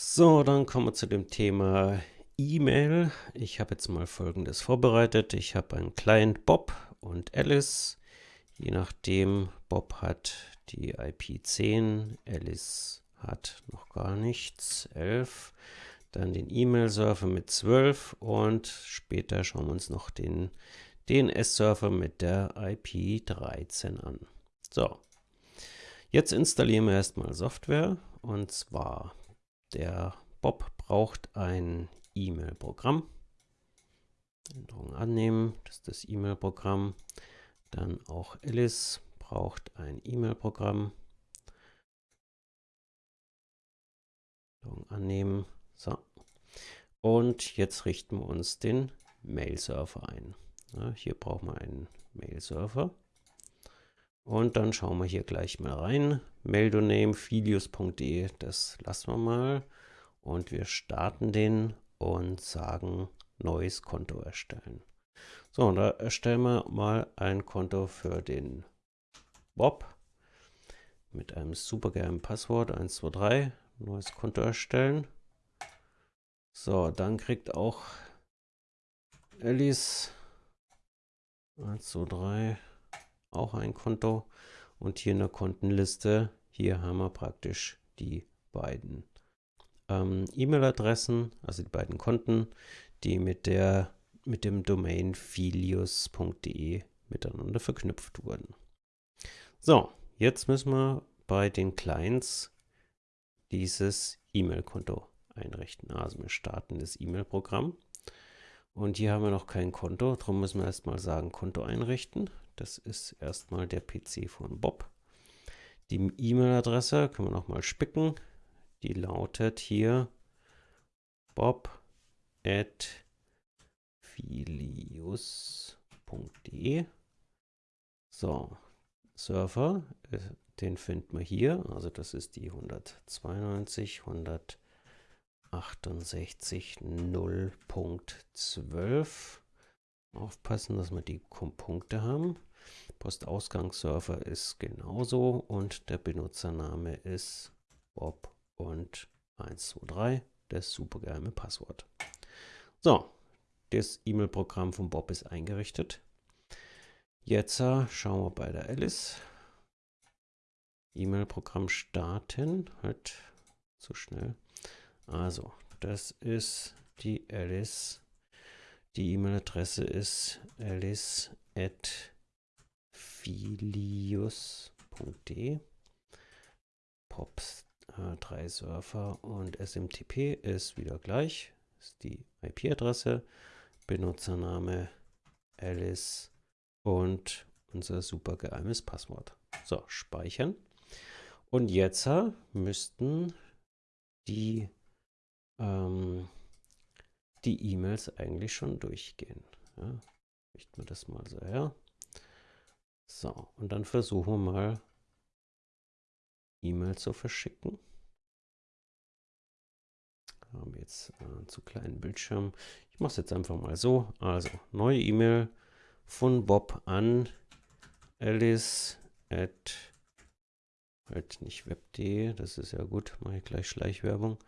So, dann kommen wir zu dem Thema E-Mail. Ich habe jetzt mal folgendes vorbereitet. Ich habe einen Client Bob und Alice. Je nachdem, Bob hat die IP 10, Alice hat noch gar nichts, 11. Dann den E-Mail-Server mit 12 und später schauen wir uns noch den DNS-Server mit der IP 13 an. So, jetzt installieren wir erstmal Software und zwar der Bob braucht ein E-Mail-Programm. Änderung annehmen, das ist das E-Mail-Programm. Dann auch Alice braucht ein E-Mail-Programm. annehmen. So. Und jetzt richten wir uns den Mail-Server ein. Ja, hier brauchen wir einen Mail-Server. Und dann schauen wir hier gleich mal rein. Maildoname filius.de, das lassen wir mal. Und wir starten den und sagen neues Konto erstellen. So, da erstellen wir mal ein Konto für den Bob mit einem supergeheimen Passwort 123. Neues Konto erstellen. So, dann kriegt auch Alice 123 auch ein Konto. Und hier in der Kontenliste, hier haben wir praktisch die beiden ähm, E-Mail-Adressen, also die beiden Konten, die mit, der, mit dem Domain filius.de miteinander verknüpft wurden. So, jetzt müssen wir bei den Clients dieses E-Mail-Konto einrichten. Also wir starten das E-Mail-Programm. Und hier haben wir noch kein Konto, darum müssen wir erstmal sagen Konto einrichten. Das ist erstmal der PC von Bob. Die E-Mail-Adresse können wir nochmal spicken. Die lautet hier bob at filius.de. So, Server, äh, den finden wir hier. Also das ist die 192, 168, 0.12. Aufpassen, dass wir die Punkte haben. Postausgangsserver ist genauso und der Benutzername ist Bob und 123, das supergeheime Passwort. So, das E-Mail-Programm von Bob ist eingerichtet. Jetzt äh, schauen wir bei der Alice. E-Mail-Programm starten. Halt zu schnell. Also, das ist die Alice. Die E-Mail-Adresse ist alice filius.de. Pops äh, 3 Surfer und SMTP ist wieder gleich. Ist die IP-Adresse, Benutzername Alice und unser super geheimes Passwort. So, speichern. Und jetzt äh, müssten die ähm, die E-Mails eigentlich schon durchgehen. Ja, richten wir das mal so her. So, und dann versuchen wir mal E-Mail zu verschicken. Haben jetzt äh, zu kleinen Bildschirm. Ich mache es jetzt einfach mal so. Also, neue E-Mail von Bob an alice at halt nicht web.de, das ist ja gut, mache ich gleich Schleichwerbung.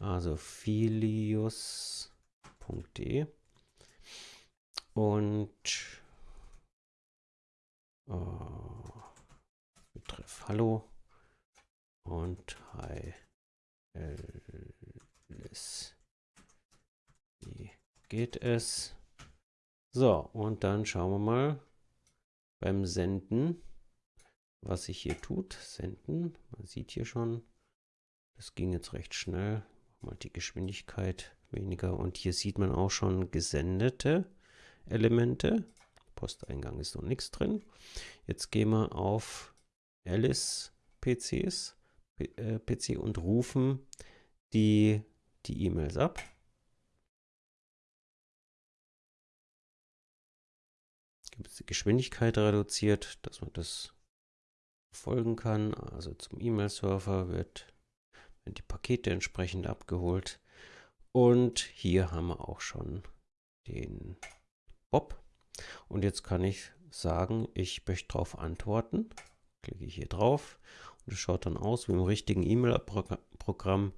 Also filius.de und Betreff Hallo und Hi Alice. Wie geht es? So, und dann schauen wir mal beim Senden, was sich hier tut. Senden, man sieht hier schon, das ging jetzt recht schnell. Mal die Geschwindigkeit weniger. Und hier sieht man auch schon gesendete Elemente. Posteingang ist noch nichts drin. Jetzt gehen wir auf Alice PCs, äh, PC und rufen die die E-Mails ab. Gibt es die Geschwindigkeit reduziert, dass man das folgen kann. Also zum E-Mail-Server wird die Pakete entsprechend abgeholt. Und hier haben wir auch schon den Bob. Und jetzt kann ich sagen, ich möchte darauf antworten. Klicke ich hier drauf und es schaut dann aus wie im richtigen E-Mail-Programm.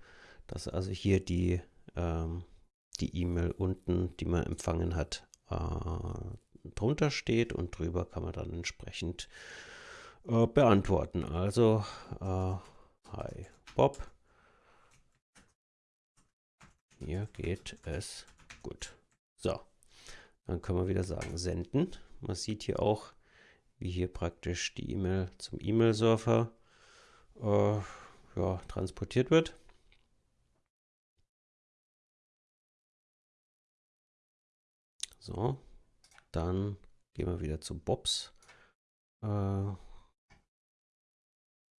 dass also hier die ähm, die E-Mail unten, die man empfangen hat, äh, drunter steht und drüber kann man dann entsprechend äh, beantworten. Also, äh, hi Bob, hier geht es gut. So, dann können wir wieder sagen senden. Man sieht hier auch, wie hier praktisch die E-Mail zum E-Mail-Surfer äh, ja, transportiert wird. So, dann gehen wir wieder zu Bobs äh,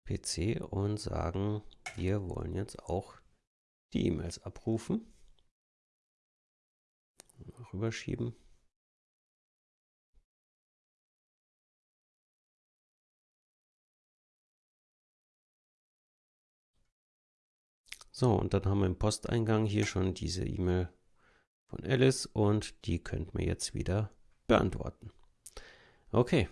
PC und sagen, wir wollen jetzt auch die E-Mails abrufen. Rüberschieben. So, und dann haben wir im Posteingang hier schon diese E-Mail von Alice und die könnten wir jetzt wieder beantworten. Okay,